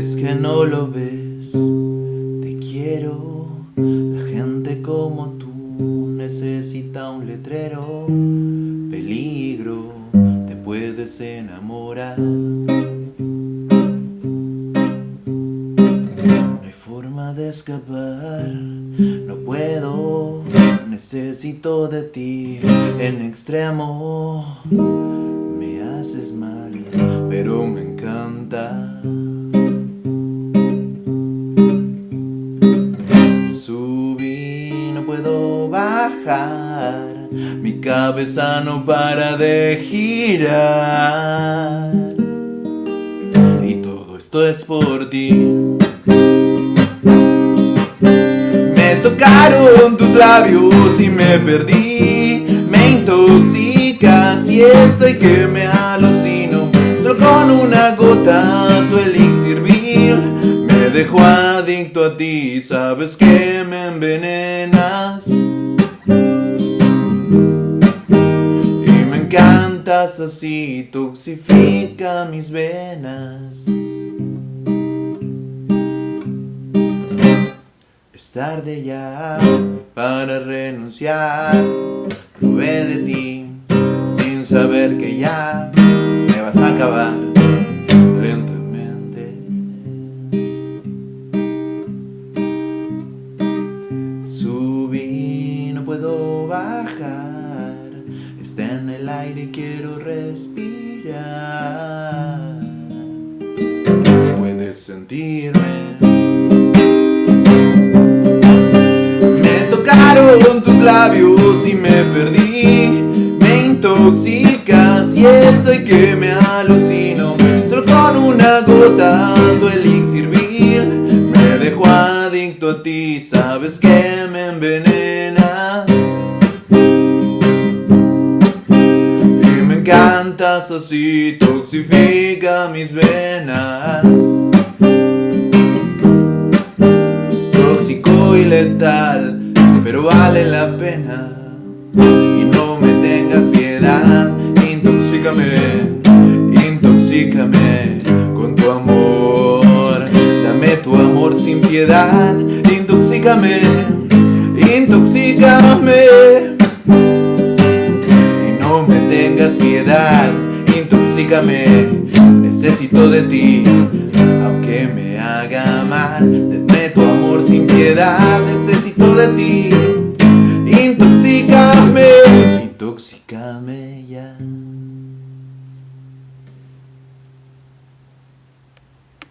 Es que no lo ves, te quiero. La gente como tú necesita un letrero. Peligro, te puedes enamorar. No hay forma de escapar, no puedo. Necesito de ti en extremo. Me haces mal, pero me encanta. Mi cabeza no para de girar. Y todo esto es por ti. Me tocaron tus labios y me perdí. Me intoxicas y estoy que me alucino. Solo con una gota tu elixir vil me dejó adicto a ti. Sabes que me envenenas. Y me encantas así, toxifica mis venas. Es tarde ya para renunciar. Probé de ti sin saber que ya me vas a acabar lentamente. Puedo bajar. Está en el aire y quiero respirar. Puedes sentirme. Me tocaron tus labios y me perdí. Me intoxicas y estoy que me alucino. Solo con una gota tu elixir Sabes que me envenenas. Y me encantas así, toxifica mis venas. Tóxico y letal, pero vale la pena. Y no me tengas piedad, intoxícame, intoxícame con tu amor. Dame tu amor sin piedad, Intoxícame, intoxícame. Y no me tengas piedad, intoxícame. Necesito de ti, aunque me haga mal. Denme tu amor sin piedad, necesito de ti. Intoxícame, intoxícame ya.